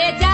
estrella